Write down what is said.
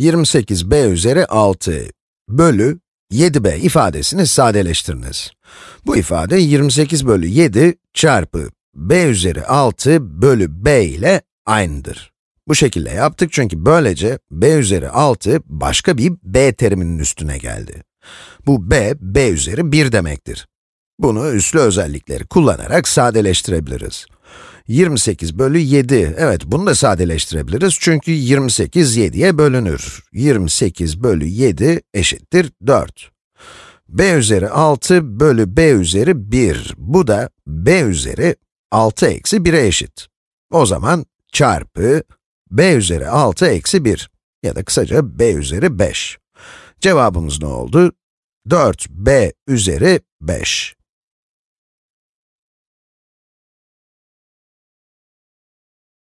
28b üzeri 6 bölü 7b ifadesini sadeleştiriniz. Bu ifade 28 bölü 7 çarpı b üzeri 6 bölü b ile aynıdır. Bu şekilde yaptık çünkü böylece b üzeri 6 başka bir b teriminin üstüne geldi. Bu b, b üzeri 1 demektir. Bunu üslü özellikleri kullanarak sadeleştirebiliriz. 28 bölü 7, evet bunu da sadeleştirebiliriz çünkü 28 7'ye bölünür. 28 bölü 7 eşittir 4. b üzeri 6 bölü b üzeri 1, bu da b üzeri 6 eksi 1'e eşit. O zaman çarpı b üzeri 6 eksi 1 ya da kısaca b üzeri 5. Cevabımız ne oldu? 4b üzeri 5.